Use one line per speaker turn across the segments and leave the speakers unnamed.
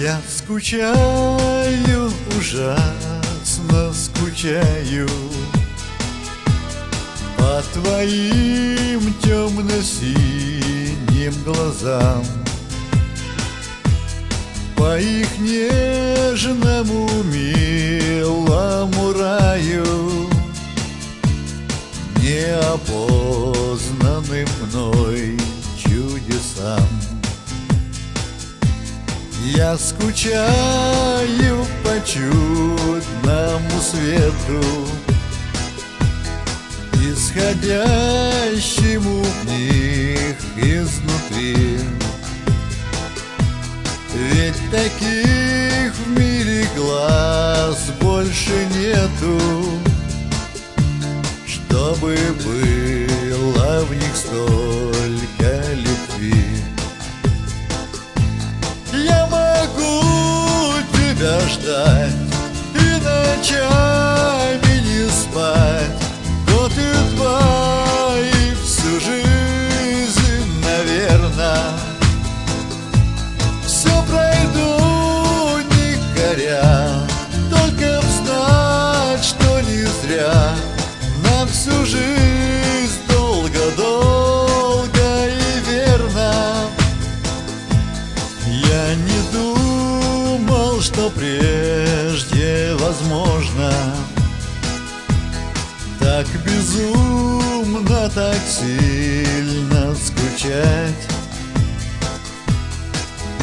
Я скучаю, ужасно скучаю По твоим темно-синим глазам По их нежному милому раю. Неопознанным я скучаю по чудному свету Исходящему в них изнутри. Ведь таких в мире глаз больше нету Чтобы было в них столько всю жизнь долго-долго и верно. Я не думаю что прежде возможно Так безумно, так сильно скучать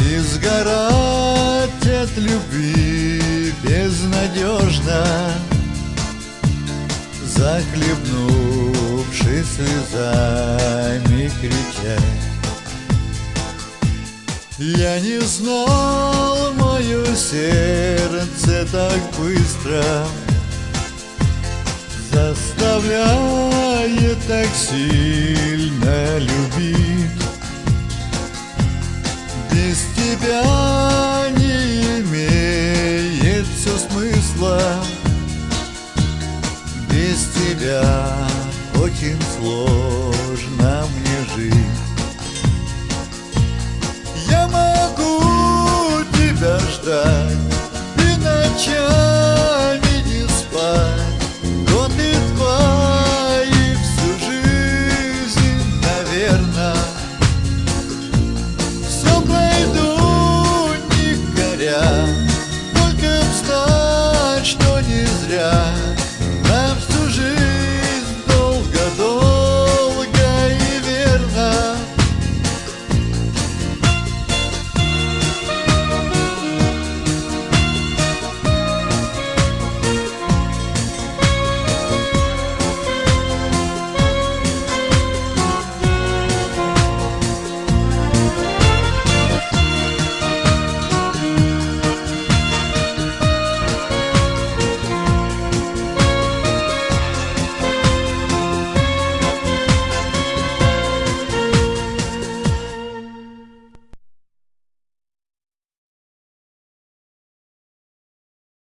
И сгорать от любви безнадежно Захлебнувшись слезами кричать я не знал, мое сердце так быстро Заставляет так сильно любить. Без тебя Я могу тебя ждать